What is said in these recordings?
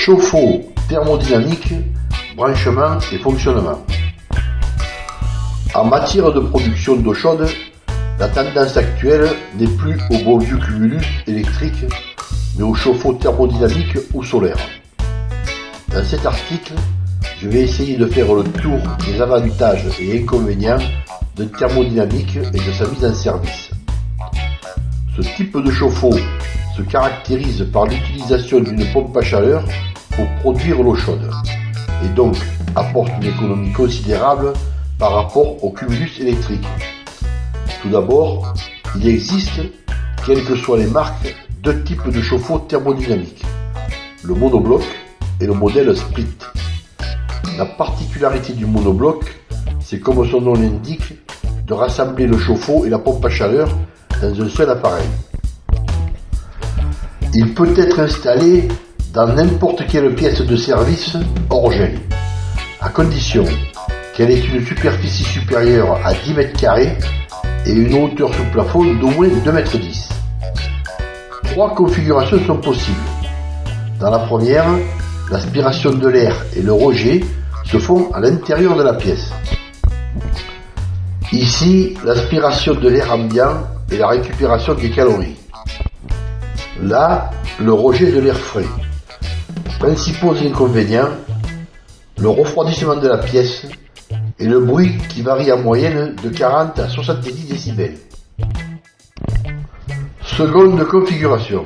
Chauffe-eau thermodynamique, branchement et fonctionnement. En matière de production d'eau chaude, la tendance actuelle n'est plus au bon vieux cumulus électrique, mais au chauffe-eau thermodynamique ou solaire. Dans cet article, je vais essayer de faire le tour des avantages et inconvénients de thermodynamique et de sa mise en service. Ce type de chauffe-eau se caractérise par l'utilisation d'une pompe à chaleur pour produire l'eau chaude et donc apporte une économie considérable par rapport au cumulus électrique. Tout d'abord, il existe, quelles que soient les marques, deux types de chauffe-eau thermodynamiques, le monobloc et le modèle split. La particularité du monobloc, c'est comme son nom l'indique, de rassembler le chauffe-eau et la pompe à chaleur dans un seul appareil. Il peut être installé dans n'importe quelle pièce de service hors gel, à condition qu'elle ait une superficie supérieure à 10 mètres carrés et une hauteur sous plafond d'au moins 2 mètres 10. Trois configurations sont possibles. Dans la première, l'aspiration de l'air et le rejet se font à l'intérieur de la pièce. Ici, l'aspiration de l'air ambiant et la récupération des calories. Là, le rejet de l'air frais. Principaux inconvénients, le refroidissement de la pièce et le bruit qui varie en moyenne de 40 à 70 décibels. Seconde configuration.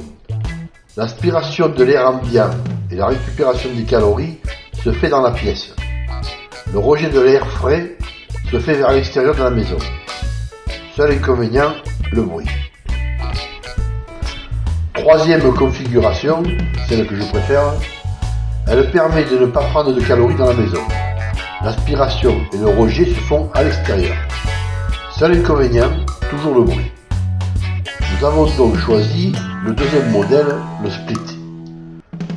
L'aspiration de l'air ambiant et la récupération des calories se fait dans la pièce. Le rejet de l'air frais se fait vers l'extérieur de la maison. Seul inconvénient, le bruit. Troisième configuration, celle que je préfère, elle permet de ne pas prendre de calories dans la maison. L'aspiration et le rejet se font à l'extérieur. Seul inconvénient, toujours le bruit. Nous avons donc choisi le deuxième modèle, le split.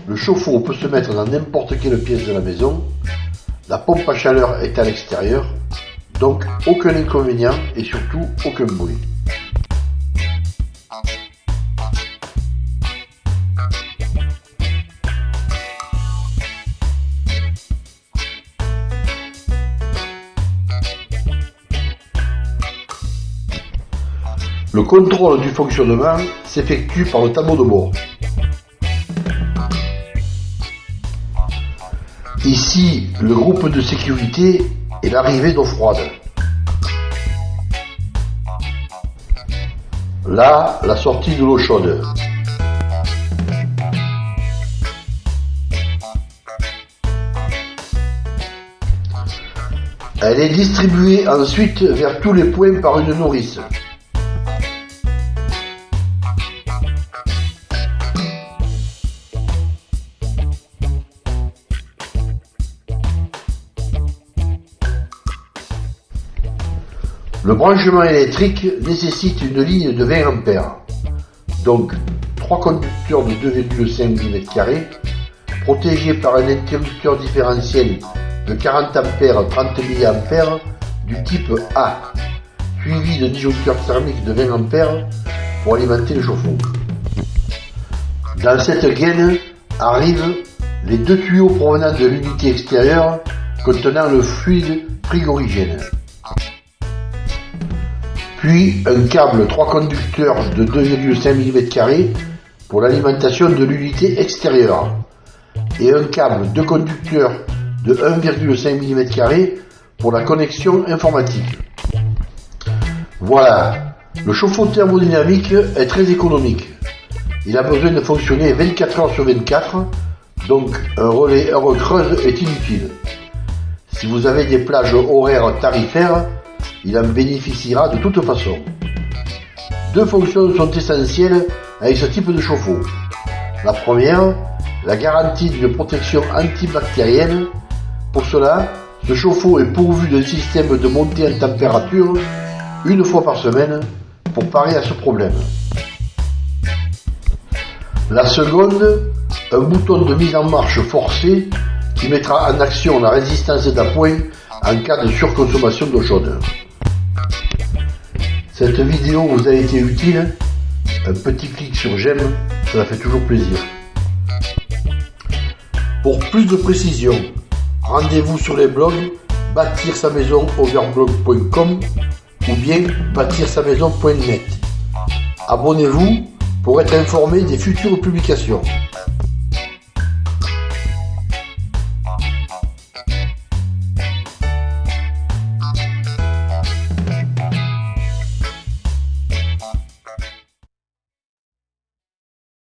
Le chauffe-eau peut se mettre dans n'importe quelle pièce de la maison. La pompe à chaleur est à l'extérieur, donc aucun inconvénient et surtout aucun bruit. Le contrôle du fonctionnement s'effectue par le tableau de bord. Ici, le groupe de sécurité et l'arrivée d'eau froide. Là, la sortie de l'eau chaude. Elle est distribuée ensuite vers tous les points par une nourrice. Le branchement électrique nécessite une ligne de 20 A, donc trois conducteurs de 2,5 mm protégés par un interrupteur différentiel de 40 A 30 mA du type A, suivi de disjoncteurs thermiques de 20 A pour alimenter le chauffe-eau. Dans cette gaine arrivent les deux tuyaux provenant de l'unité extérieure contenant le fluide frigorigène puis un câble 3 conducteurs de 2,5 mm pour l'alimentation de l'unité extérieure, et un câble 2 conducteurs de 1,5 mm pour la connexion informatique. Voilà, le chauffe-eau thermodynamique est très économique. Il a besoin de fonctionner 24 heures sur 24, donc un relais heure creuse est inutile. Si vous avez des plages horaires tarifaires, il en bénéficiera de toute façon. Deux fonctions sont essentielles avec ce type de chauffe-eau. La première, la garantie d'une protection antibactérienne. Pour cela, ce chauffe-eau est pourvu d'un système de montée en température une fois par semaine pour parer à ce problème. La seconde, un bouton de mise en marche forcé qui mettra en action la résistance d'appoint en cas de surconsommation d'eau chaude. Cette vidéo vous a été utile Un petit clic sur j'aime, cela fait toujours plaisir. Pour plus de précisions, rendez-vous sur les blogs bâtir sa maison overblog.com ou bien bâtir sa maison.net. Abonnez-vous pour être informé des futures publications.